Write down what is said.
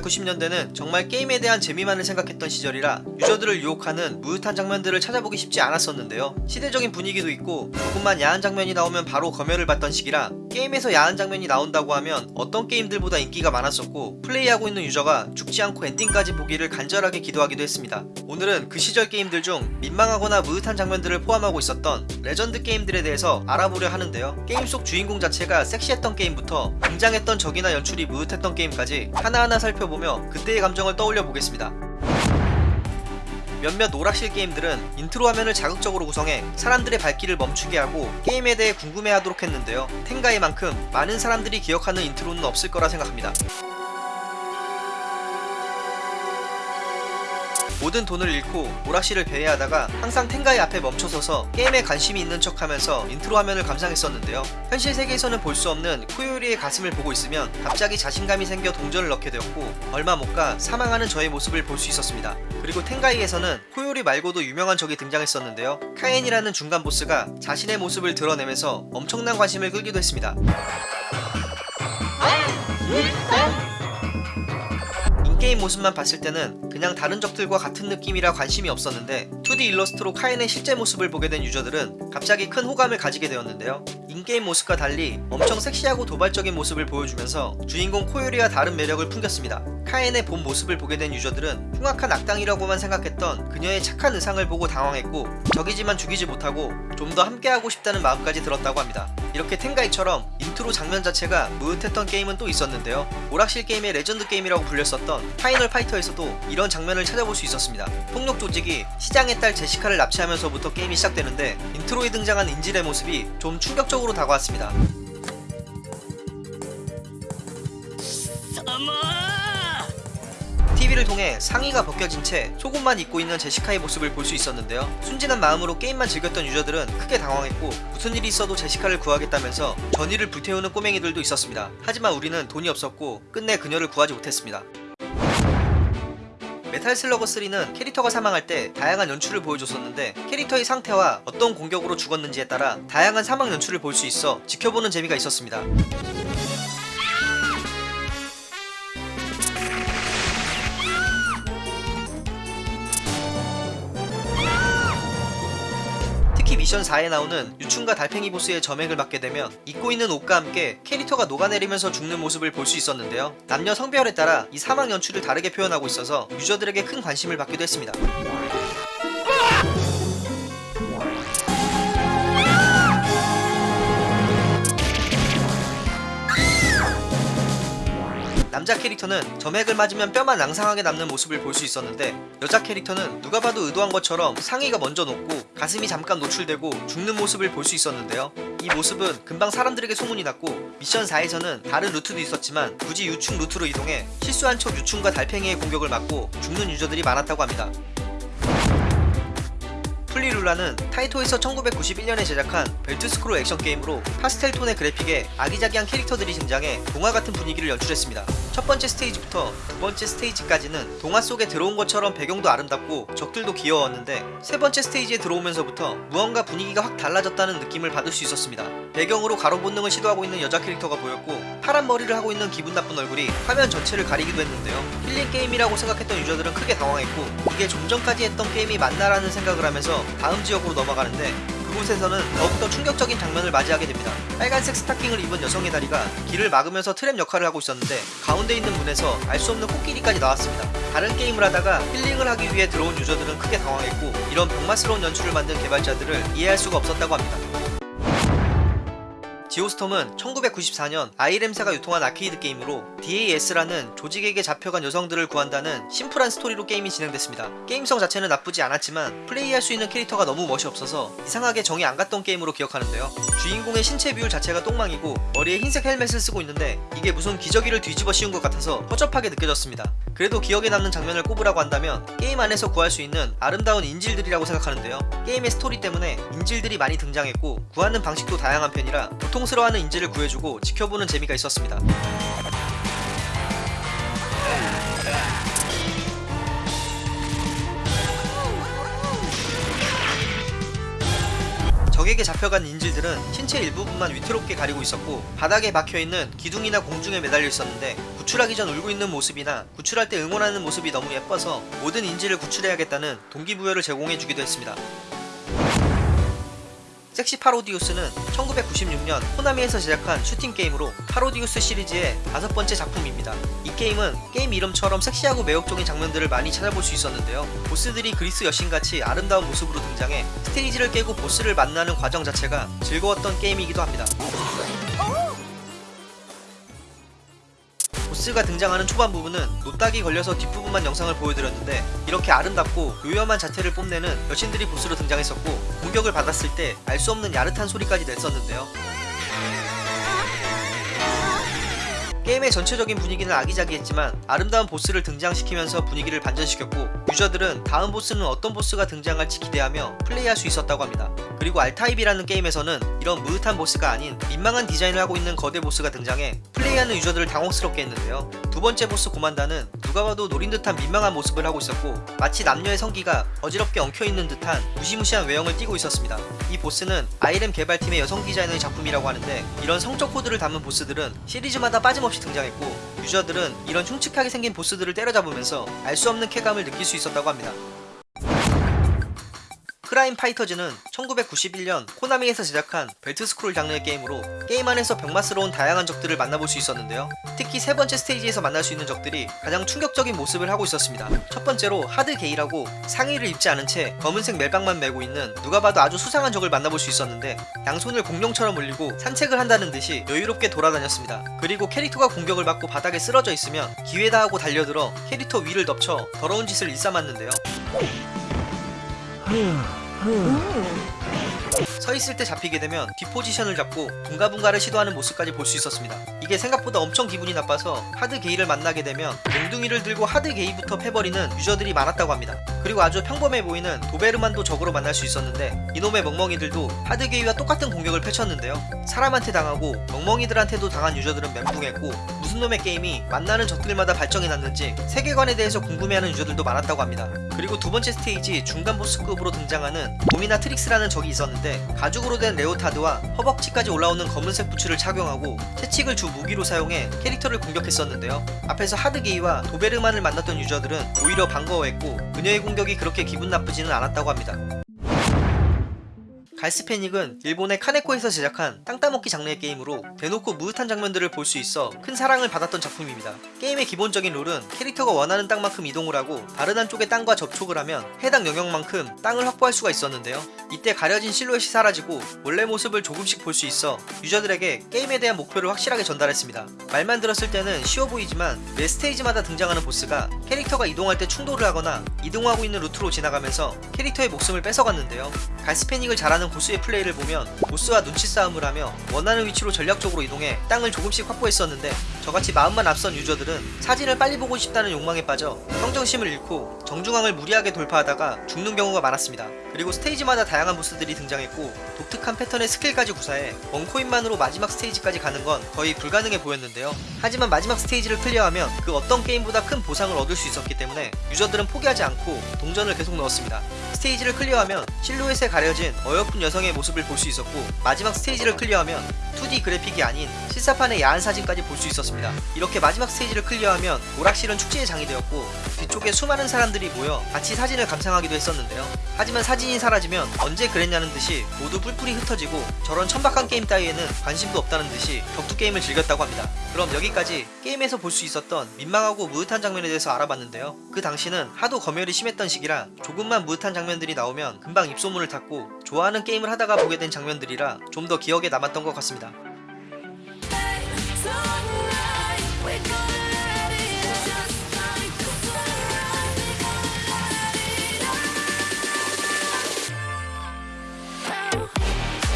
1990년대는 정말 게임에 대한 재미만을 생각했던 시절이라 user들을 유혹하는 므흣한 장면들을 찾아보기 쉽지 않았었는데요. 시대적인 분위기도 있고 조금만 야한 장면이 나오면 바로 검열을 받던 시기라 게임에서 야한 장면이 나온다고 하면 어떤 게임들보다 인기가 많았었고 플레이하고 있는 user가 죽지 않고 ending까지 보기를 간절하게 기도하기도 했습니다. 오늘은 그 시절 게임들 중 민망하거나 므흣한 장면들을 포함하고 있었던 레전드 게임들에 대해서 알아보려 하는데요. 게임 속 주인공 자체가 섹시했던 게임부터 등장했던 적이나 연출이 므흣했던 게임까지 하나하나 살펴보며 그때의 감정을 떠올려 보겠습니다. 몇몇 오락실 게임들은 인트로 화면을 자극적으로 구성해 사람들의 발길을 멈추게 하고 게임에 대해 궁금해하도록 했는데요. 텐가이만큼 많은 사람들이 기억하는 intro는 없을 거라 생각합니다. 모든 돈을 잃고 오락실을 배회하다가 항상 텐가이 앞에 멈춰서서 게임에 관심이 있는 척하면서 인트로 화면을 감상했었는데요. 현실 세계에서는 볼 수 없는 코요리의 가슴을 보고 있으면 갑자기 자신감이 생겨 동전을 넣게 되었고 얼마 못 가 사망하는 저의 모습을 볼 수 있었습니다. 그리고 텐가이에서는 코요리 말고도 유명한 적이 등장했었는데요. 카엔이라는 중간 보스가 자신의 모습을 드러내면서 엄청난 관심을 끌기도 했습니다. in-game 모습만 봤을 때는 그냥 다른 적들과 같은 느낌이라 관심이 없었는데 2D 일러스트로 카엔의 실제 모습을 보게 된 user들은 갑자기 큰 호감을 가지게 되었는데요. in-game 모습과 달리 엄청 섹시하고 도발적인 모습을 보여주면서 주인공 코요리와 다른 매력을 풍겼습니다. 카엔의 본 모습을 보게 된 user들은 흉악한 악당이라고만 생각했던 그녀의 착한 의상을 보고 당황했고 적이지만 죽이지 못하고 좀 더 함께하고 싶다는 마음까지 들었다고 합니다. 이렇게 텐가이처럼 인트로 장면 자체가 므흣했던 게임은 또 있었는데요. 오락실 게임의 레전드 게임이라고 불렸었던 파이널 파이터에서도 이런 장면을 찾아볼 수 있었습니다. 폭력 조직이 시장의 딸 제시카를 납치하면서부터 게임이 시작되는데 intro에 등장한 인질의 모습이 좀 충격적으로 다가왔습니다. TV를 통해 상의가 벗겨진 채 속옷만 입고 있는 제시카의 모습을 볼 수 있었는데요. 순진한 마음으로 게임만 즐겼던 user들은 크게 당황했고 무슨 일이 있어도 제시카를 구하겠다면서 전의를 불태우는 꼬맹이들도 있었습니다. 하지만 우리는 돈이 없었고 끝내 그녀를 구하지 못했습니다. 메탈 슬러그 3는 캐릭터가 사망할 때 다양한 연출을 보여줬었는데 캐릭터의 상태와 어떤 공격으로 죽었는지에 따라 다양한 사망 연출을 볼 수 있어 지켜보는 재미가 있었습니다. 미션 4에 나오는 유충과 달팽이 보스의 점액을 맞게 되면 입고 있는 옷과 함께 캐릭터가 녹아내리면서 죽는 모습을 볼 수 있었는데요. 남녀 성별에 따라 이 사망 연출을 다르게 표현하고 있어서 유저들에게 큰 관심을 받기도 했습니다. 남자 캐릭터는 점액을 맞으면 뼈만 앙상하게 남는 모습을 볼 수 있었는데 여자 캐릭터는 누가 봐도 의도한 것처럼 상의가 먼저 녹고 가슴이 잠깐 노출되고 죽는 모습을 볼 수 있었는데요. 이 모습은 금방 사람들에게 소문이 났고 미션 4에서는 다른 루트도 있었지만 굳이 유충 루트로 이동해 실수한 척 유충과 달팽이의 공격을 맞고 죽는 유저들이 많았다고 합니다. 플리룰라는 타이토에서 1991년에 제작한 벨트스크롤 액션 게임으로 파스텔 톤의 그래픽에 아기자기한 캐릭터들이 등장해 동화 같은 분위기를 연출했습니다. 첫 번째 스테이지부터 두 번째 스테이지까지는 동화 속에 들어온 것처럼 배경도 아름답고 적들도 귀여웠는데 세 번째 스테이지에 들어오면서부터 무언가 분위기가 확 달라졌다는 느낌을 받을 수 있었습니다. 배경으로 가로 본능을 시도하고 있는 여자 캐릭터가 보였고 파란 머리를 하고 있는 기분 나쁜 얼굴이 화면 전체를 가리기도 했는데요. 힐링 게임이라고 생각했던 유저들은 크게 당황했고 이게 좀 전까지 했던 게임이 맞나라는 생각을 하면서 다음 지역으로 넘어가는데 그곳에서는 더욱더 충격적인 장면을 맞이하게 됩니다. 빨간색 스타킹을 입은 여성의 다리가 길을 막으면서 트랩 역할을 하고 있었는데 가운데 있는 문에서 알 수 없는 코끼리까지 나왔습니다. 다른 게임을 하다가 힐링을 하기 위해 들어온 유저들은 크게 당황했고 이런 병맛스러운 연출을 만든 개발자들을 이해할 수가 없었다고 합니다. 지오스톰은 1994년 아이렘사가 유통한 아케이드 게임으로 DAS라는 조직에게 잡혀간 여성들을 구한다는 심플한 스토리로 게임이 진행됐습니다. 게임성 자체는 나쁘지 않았지만 플레이할 수 있는 캐릭터가 너무 멋이 없어서 이상하게 정이 안 갔던 게임으로 기억하는데요. 주인공의 신체 비율 자체가 똥망이고 머리에 흰색 헬멧을 쓰고 있는데 이게 무슨 기저귀를 뒤집어 씌운 것 같아서 허접하게 느껴졌습니다. 그래도 기억에 남는 장면을 꼽으라고 한다면 게임 안에서 구할 수 있는 아름다운 인질들이라고 생각하는데요. 게임의 스토리 때문에 인질들이 많이 등장했고 구하는 방식도 다양한 편이라 고통스러워하는 인질을 구해주고 지켜보는 재미가 있었습니다. 적에게 잡혀간 인질들은 신체 일부분만 위태롭게 가리고 있었고 바닥에 박혀있는 기둥이나 공중에 매달려 있었는데 구출하기 전 울고 있는 모습이나 구출할 때 응원하는 모습이 너무 예뻐서 모든 인질을 구출해야겠다는 동기부여를 제공해주기도 했습니다. 섹시 파로디우스는 1996년 코나미에서 제작한 슈팅 게임으로 파로디우스 시리즈의 다섯 번째 작품입니다. 이 게임은 게임 이름처럼 섹시하고 매혹적인 장면들을 많이 찾아볼 수 있었는데요. 보스들이 그리스 여신같이 아름다운 모습으로 등장해 스테이지를 깨고 보스를 만나는 과정 자체가 즐거웠던 게임이기도 합니다. 보스가 등장하는 초반 부분은 노딱이 걸려서 뒷부분만 영상을 보여드렸는데 이렇게 아름답고 요염한 자태를 뽐내는 여신들이 보스로 등장했었고 공격을 받았을 때 알 수 없는 야릇한 소리까지 냈었는데요 게임의 전체적인 분위기는 아기자기했지만 아름다운 보스를 등장시키면서 분위기를 반전시켰고 유저들은 다음 보스는 어떤 보스가 등장할지 기대하며 플레이할 수 있었다고 합니다. 그리고 알타입이라는 게임에서는 이런 므흣한 보스가 아닌 민망한 디자인을 하고 있는 거대 보스가 등장해 플레이하는 유저들을 당혹스럽게 했는데요. 두 번째 보스 고만다는 누가 봐도 노린 듯한 민망한 모습을 하고 있었고 마치 남녀의 성기가 어지럽게 엉켜있는 듯한 무시무시한 외형을 띠고 있었습니다. 이 보스는 아이렘 개발팀의 여성 디자이너의 작품이라고 하는데 이런 성적 코드를 담은 보스들은 시리즈마다 빠짐없이 등장했고 유저들은 이런 흉측하게 생긴 보스들을 때려잡으면서 알 수 없는 쾌감을 느낄 수 있었다고 합니다. 크라임 파이터즈는 1991년 코나미에서 제작한 벨트 스크롤 장르의 게임으로 게임 안에서 병맛스러운 다양한 적들을 만나볼 수 있었는데요. 특히 세 번째 스테이지에서 만날 수 있는 적들이 가장 충격적인 모습을 하고 있었습니다. 첫 번째로 하드 게이라고 상의를 입지 않은 채 검은색 멜빵만 메고 있는 누가 봐도 아주 수상한 적을 만나볼 수 있었는데 양손을 공룡처럼 올리고 산책을 한다는 듯이 여유롭게 돌아다녔습니다. 그리고 캐릭터가 공격을 받고 바닥에 쓰러져 있으면 기회다 하고 달려들어 캐릭터 위를 덮쳐 더러운 짓을 일삼았는데요. 서 있을 때 잡히게 되면 뒷포지션을 잡고 붕가붕가를 시도하는 모습까지 볼 수 있었습니다. 이게 생각보다 엄청 기분이 나빠서 하드 게이를 만나게 되면 몽둥이를 들고 하드 게이부터 패버리는 유저들이 많았다고 합니다. 그리고 아주 평범해 보이는 도베르만도 적으로 만날 수 있었는데 이놈의 멍멍이들도 하드 게이와 똑같은 공격을 펼쳤는데요. 사람한테 당하고 멍멍이들한테도 당한 유저들은 멘붕했고 무슨 놈의 게임이 만나는 적들마다 발정이 났는지 세계관에 대해서 궁금해하는 유저들도 많았다고 합니다. 그리고 두 번째 스테이지 중간 보스급으로 등장하는 도미나트릭스라는 적이 있었는데 가죽으로 된 레오타드와 허벅지까지 올라오는 검은색 부츠를 착용하고 채찍을 주 무기로 사용해 캐릭터를 공격했었는데요. 앞에서 하드게이와 도베르만을 만났던 유저들은 오히려 반가워했고 그녀의 공격이 그렇게 기분 나쁘지는 않았다고 합니다. 갈스패닉은 일본의 카네코에서 제작한 땅 따먹기 장르의 게임으로 대놓고 무릇한 장면들을 볼 수 있어 큰 사랑을 받았던 작품입니다. 게임의 기본적인 룰은 캐릭터가 원하는 땅만큼 이동을 하고 다른 한쪽의 땅과 접촉을 하면 해당 영역만큼 땅을 확보할 수가 있었는데요. 이때 가려진 실루엣이 사라지고 원래 모습을 조금씩 볼 수 있어 유저들에게 게임에 대한 목표를 확실하게 전달했습니다. 말만 들었을 때는 쉬워 보이지만 매 스테이지마다 등장하는 보스가 캐릭터가 이동할 때 충돌을 하거나 이동하고 있는 루트로 지나가면서 캐릭터의 목숨을 뺏어갔는데요. 갈스패닉을 잘하는 고수의 플레이를 보면 보스와 눈치 싸움을 하며 원하는 위치로 전략적으로 이동해 땅을 조금씩 확보했었는데 저같이 마음만 앞선 유저들은 사진을 빨리 보고 싶다는 욕망에 빠져 평정심을 잃고 정중앙을 무리하게 돌파하다가 죽는 경우가 많았습니다. 그리고 스테이지마다 다양한 보스들이 등장했고 독특한 패턴의 스킬까지 구사해 원코인만으로 마지막 스테이지까지 가는 건 거의 불가능해 보였는데요. 하지만 마지막 스테이지를 클리어하면 그 어떤 게임보다 큰 보상을 얻을 수 있었기 때문에 유저들은 포기하지 않고 동전을 계속 넣었습니다. 스테이지를 클리어하면 실루엣에 가려진 어여쁜 여성의 모습을 볼 수 있었고 마지막 스테이지를 클리어하면 2D 그래픽이 아닌 실사판의 야한 사진까지 볼 수 있었습니다. 이렇게 마지막 스테이지를 클리어하면 오락실은 축제의 장이 되었고 뒤쪽에 수많은 사람들이 모여 같이 사진을 감상하기도 했었는데요. 하지만 사진이 사라지면 언제 그랬냐는 듯이 모두 뿔뿔이 흩어지고 저런 천박한 게임 따위에는 관심도 없다는 듯이 격투 게임을 즐겼다고 합니다. 그럼 여기까지 게임에서 볼 수 있었던 민망하고 므흣한 장면에 대해서 알아봤는데요. 그 당시는 하도 검열이 심했던 시기라 조금만 므흣한 장면들이 나오면 금방 입소문을 탔고 좋아하는 게임을 하다가 보게 된 장면들이라 좀 더 기억에 남았던 것 같습니다.